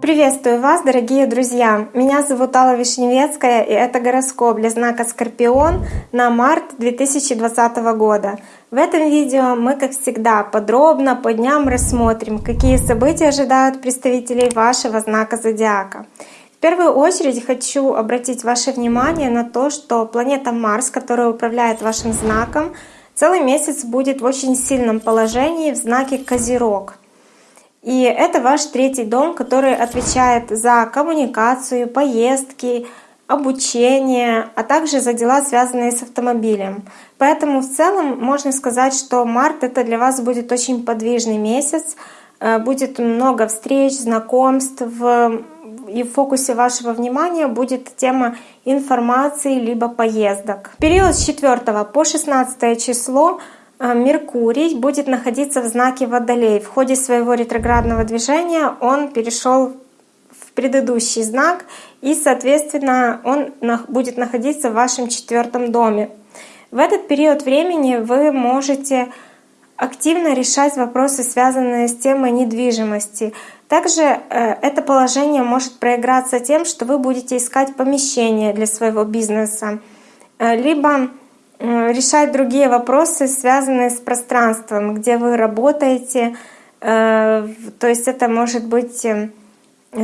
Приветствую вас, дорогие друзья! Меня зовут Алла Вишневецкая, и это гороскоп для знака Скорпион на март 2020 года. В этом видео мы, как всегда, подробно по дням рассмотрим, какие события ожидают представителей вашего знака Зодиака. В первую очередь хочу обратить ваше внимание на то, что планета Марс, которая управляет вашим знаком, целый месяц будет в очень сильном положении в знаке Козерог — и это ваш третий дом, который отвечает за коммуникацию, поездки, обучение, а также за дела, связанные с автомобилем. Поэтому в целом можно сказать, что март это для вас будет очень подвижный месяц, э, будет много встреч, знакомств, и в фокусе вашего внимания будет тема информации либо поездок. период с 4 по 16 число а, Меркурий будет находиться в знаке Водолей. В ходе своего ретроградного движения он перешел в предыдущий знак, и, соответственно, он будет находиться в вашем четвертом доме. В этот период времени вы можете активно решать вопросы, связанные с темой недвижимости. Также э, это положение может проиграться тем, что вы будете искать помещение для своего бизнеса, э, либо решать другие вопросы, связанные с пространством, где вы работаете. Э, то есть это может быть э,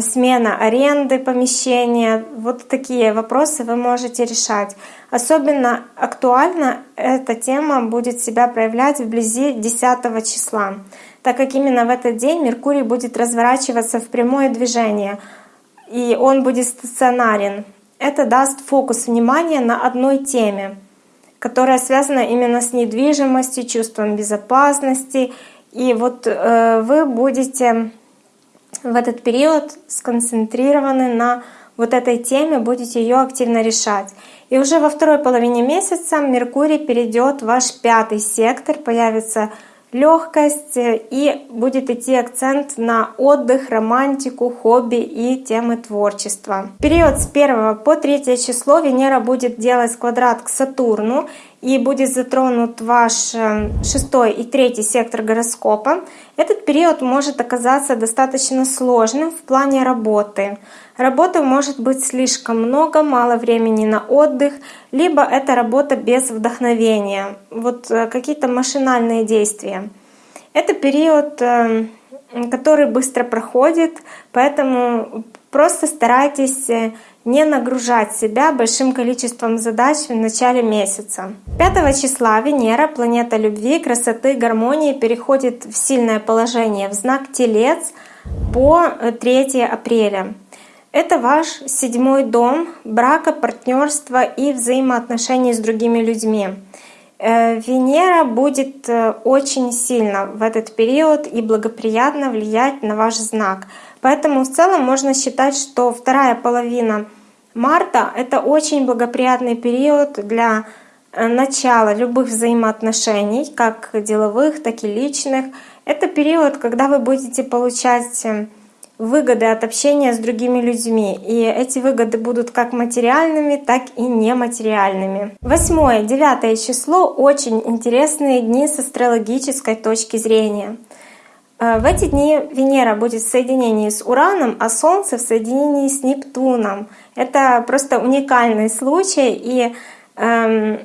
смена аренды помещения. Вот такие вопросы вы можете решать. Особенно актуально эта тема будет себя проявлять вблизи 10 числа, так как именно в этот день Меркурий будет разворачиваться в прямое движение, и он будет стационарен. Это даст фокус внимания на одной теме которая связана именно с недвижимостью, чувством безопасности. И вот э, вы будете в этот период сконцентрированы на вот этой теме, будете ее активно решать. И уже во второй половине месяца Меркурий перейдет в ваш пятый сектор, появится легкость и будет идти акцент на отдых, романтику, хобби и темы творчества. В период с 1 по 3 число Венера будет делать квадрат к Сатурну и будет затронут ваш э, шестой и третий сектор гороскопа. Этот период может оказаться достаточно сложным в плане работы. Работы может быть слишком много, мало времени на отдых, либо это работа без вдохновения, вот э, какие-то машинальные действия. Это период, э, который быстро проходит, поэтому просто старайтесь не нагружать себя большим количеством задач в начале месяца. 5 числа Венера, планета любви, красоты, гармонии, переходит в сильное положение в знак Телец по 3 апреля. Это ваш седьмой дом брака, партнерства и взаимоотношений с другими людьми. Э, Венера будет э, очень сильно в этот период и благоприятно влиять на ваш знак. Поэтому в целом можно считать, что вторая половина марта — это очень благоприятный период для э, начала любых взаимоотношений, как деловых, так и личных. Это период, когда вы будете получать выгоды от общения с другими людьми. И эти выгоды будут как материальными, так и нематериальными. Восьмое, девятое число — очень интересные дни с астрологической точки зрения. Э, в эти дни Венера будет в соединении с Ураном, а Солнце в соединении с Нептуном. Это просто уникальный случай, и эм,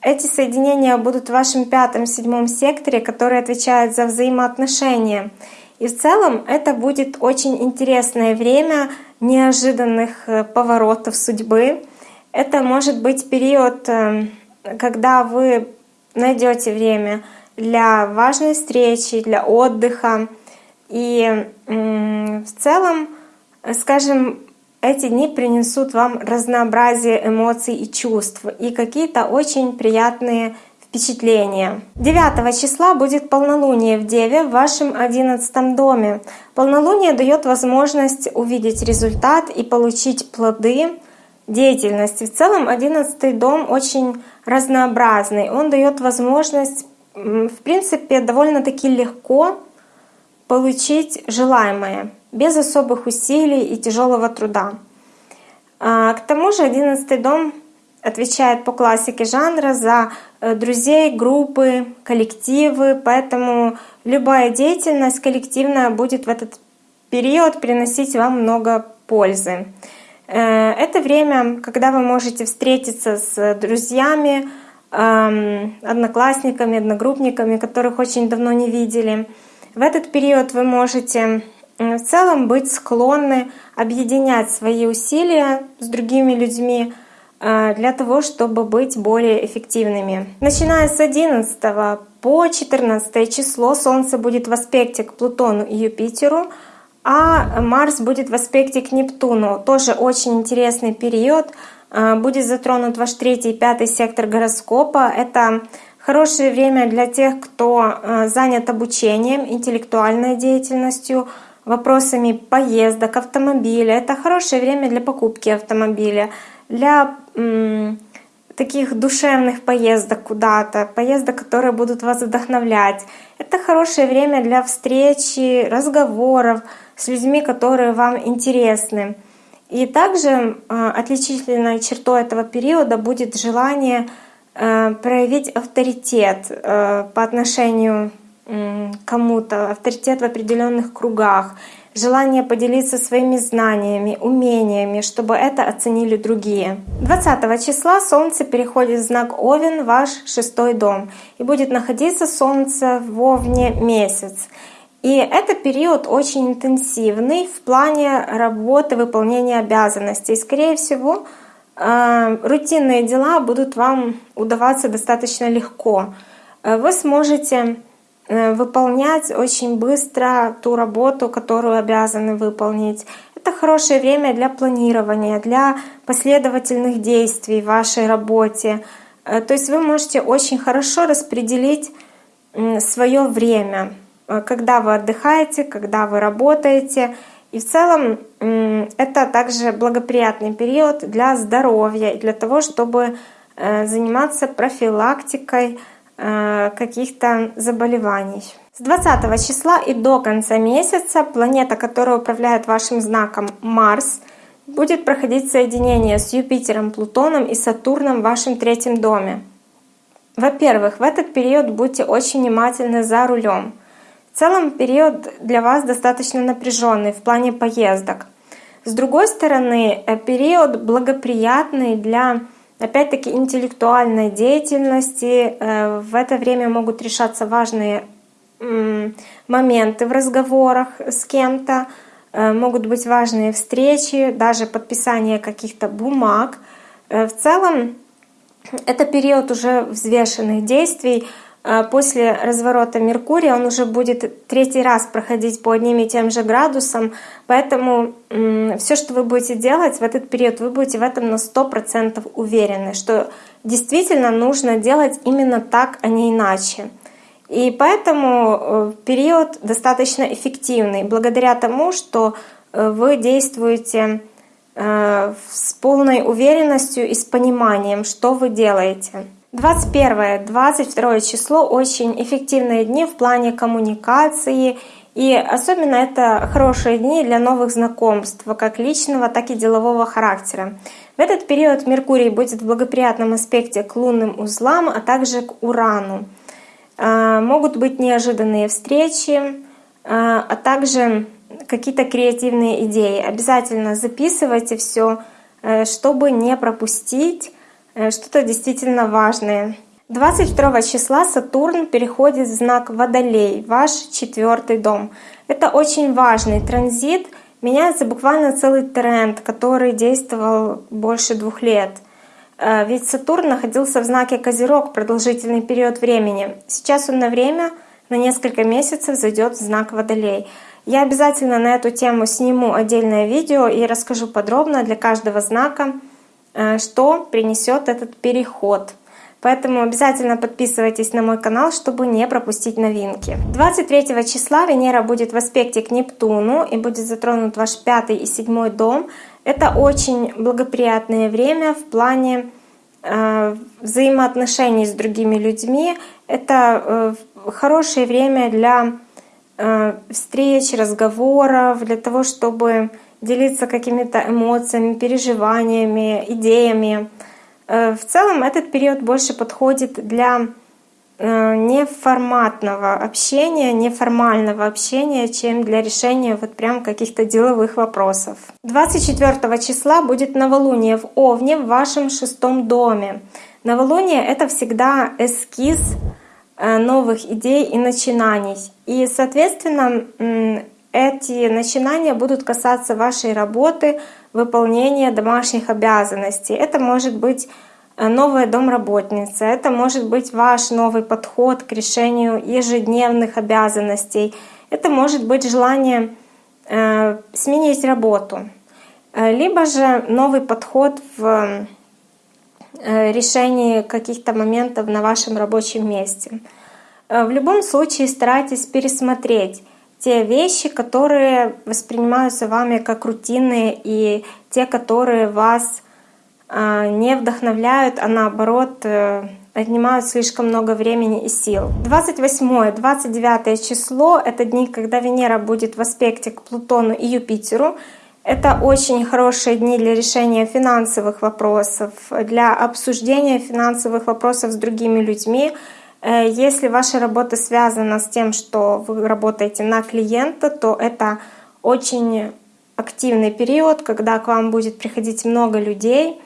эти соединения будут в вашем пятом-седьмом секторе, который отвечает за взаимоотношения. И в целом это будет очень интересное время неожиданных э, поворотов судьбы. Это может быть период, э, когда вы найдете время для важной встречи, для отдыха. И в целом, скажем, эти дни принесут вам разнообразие эмоций и чувств и какие-то очень приятные впечатления. 9 числа будет полнолуние в Деве в вашем 11 доме. Полнолуние дает возможность увидеть результат и получить плоды деятельности. В целом 11 дом очень разнообразный. Он дает возможность, в принципе, довольно-таки легко получить желаемое, без особых усилий и тяжелого труда. А, к тому же 11 дом отвечает по классике жанра за э, друзей, группы, коллективы, поэтому любая деятельность коллективная будет в этот период приносить вам много пользы. Э, это время, когда вы можете встретиться с друзьями, одноклассниками, одногруппниками, которых очень давно не видели. В этот период вы можете в целом быть склонны объединять свои усилия с другими людьми, Э, для того, чтобы быть более эффективными. Начиная с 11 по 14 число Солнце будет в аспекте к Плутону и Юпитеру, а Марс будет в аспекте к Нептуну. Тоже очень интересный период. Э, будет затронут ваш третий и пятый сектор гороскопа. Это хорошее время для тех, кто э, занят обучением, интеллектуальной деятельностью, вопросами поездок, автомобиля. Это хорошее время для покупки автомобиля для таких душевных поездок куда-то, поездок, которые будут вас вдохновлять. Это хорошее время для встречи, разговоров с людьми, которые вам интересны. И также э, отличительной чертой этого периода будет желание э, проявить авторитет э, по отношению к кому-то, авторитет в определенных кругах желание поделиться своими знаниями, умениями, чтобы это оценили другие. 20 числа Солнце переходит в знак Овен, ваш шестой дом, и будет находиться Солнце в Овне месяц. И это период очень интенсивный в плане работы, выполнения обязанностей. Скорее всего, э, рутинные дела будут вам удаваться достаточно легко. Э, вы сможете Э, выполнять очень быстро ту работу, которую обязаны выполнить. Это хорошее время для планирования, для последовательных действий в вашей работе. То есть вы можете очень хорошо распределить свое время, когда вы отдыхаете, когда вы работаете. И в целом это также благоприятный период для здоровья и для того, чтобы заниматься профилактикой Э, каких-то заболеваний. С 20 числа и до конца месяца планета, которая управляет вашим знаком Марс, будет проходить соединение с Юпитером, Плутоном и Сатурном в вашем третьем доме. Во-первых, в этот период будьте очень внимательны за рулем. В целом период для вас достаточно напряженный в плане поездок. С другой стороны, э, период благоприятный для опять-таки интеллектуальной деятельности. Э, в это время могут решаться важные моменты в разговорах с кем-то, э, могут быть важные встречи, даже подписание каких-то бумаг. В целом это период уже взвешенных действий, после разворота Меркурия он уже будет третий раз проходить по одним и тем же градусам, поэтому все, что вы будете делать в этот период, вы будете в этом на 100% уверены, что действительно нужно делать именно так, а не иначе. И поэтому э, период достаточно эффективный, благодаря тому, что э, вы действуете э, с полной уверенностью и с пониманием, что вы делаете. 21-22 число очень эффективные дни в плане коммуникации. И особенно это хорошие дни для новых знакомств, как личного, так и делового характера. В этот период Меркурий будет в благоприятном аспекте к лунным узлам, а также к Урану. А, могут быть неожиданные встречи, а, а также какие-то креативные идеи. Обязательно записывайте все, э, чтобы не пропустить что-то действительно важное. 22 числа Сатурн переходит в знак Водолей, ваш четвертый дом. Это очень важный транзит, меняется буквально целый тренд, который действовал больше двух лет. Э, ведь Сатурн находился в знаке Козерог продолжительный период времени. Сейчас он на время, на несколько месяцев зайдет в знак Водолей. Я обязательно на эту тему сниму отдельное видео и расскажу подробно для каждого знака, Э, что принесет этот переход. Поэтому обязательно подписывайтесь на мой канал, чтобы не пропустить новинки. 23 числа Венера будет в аспекте к Нептуну и будет затронут ваш пятый и седьмой дом. Это очень благоприятное время в плане э, взаимоотношений с другими людьми. Это э, хорошее время для э, встреч, разговоров, для того, чтобы делиться какими-то эмоциями, переживаниями, идеями. В целом этот период больше подходит для неформатного общения, неформального общения, чем для решения вот прям каких-то деловых вопросов. 24 числа будет новолуние в Овне в вашем шестом доме. Новолуние — это всегда эскиз э, новых идей и начинаний. И, соответственно, эти начинания будут касаться вашей работы, выполнения домашних обязанностей. Это может быть э, новая домработница, это может быть ваш новый подход к решению ежедневных обязанностей, это может быть желание э, сменить работу, либо же новый подход в Э, решении каких-то моментов на вашем рабочем месте. Э, в любом случае старайтесь пересмотреть те вещи, которые воспринимаются вами как рутинные и те, которые вас э, не вдохновляют, а наоборот отнимают слишком много времени и сил. 28-29 число — это дни, когда Венера будет в аспекте к Плутону и Юпитеру. Это очень хорошие дни для решения финансовых вопросов, для обсуждения финансовых вопросов с другими людьми. Э, если ваша работа связана с тем, что вы работаете на клиента, то это очень активный период, когда к вам будет приходить много людей.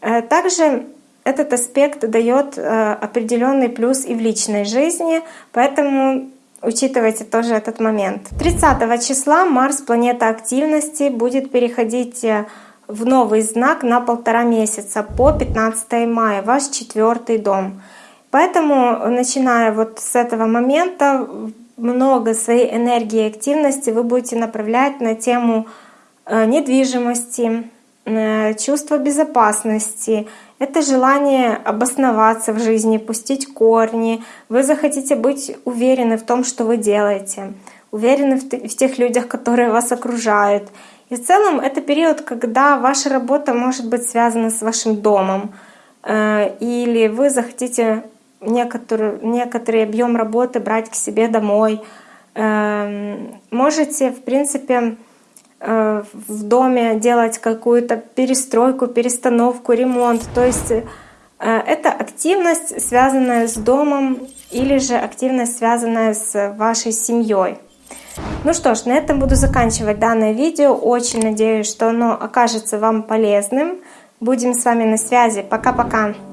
Э, также этот аспект дает э, определенный плюс и в личной жизни, поэтому Учитывайте тоже этот момент. 30 числа Марс, планета активности, будет переходить в новый знак на полтора месяца по 15 мая, ваш четвертый дом. Поэтому, начиная вот с этого момента, много своей энергии и активности вы будете направлять на тему э, недвижимости, чувства безопасности, это желание обосноваться в жизни, пустить корни. Вы захотите быть уверены в том, что вы делаете, уверены в тех людях, которые вас окружают. И в целом это период, когда ваша работа может быть связана с вашим домом, э, или вы захотите некоторый, некоторый объем работы брать к себе домой. Эм, можете, в принципе, Э, в доме делать какую-то перестройку, перестановку, ремонт. То есть э, это активность, связанная с домом или же активность, связанная с вашей семьей. Ну что ж, на этом буду заканчивать данное видео. Очень надеюсь, что оно окажется вам полезным. Будем с вами на связи. Пока-пока!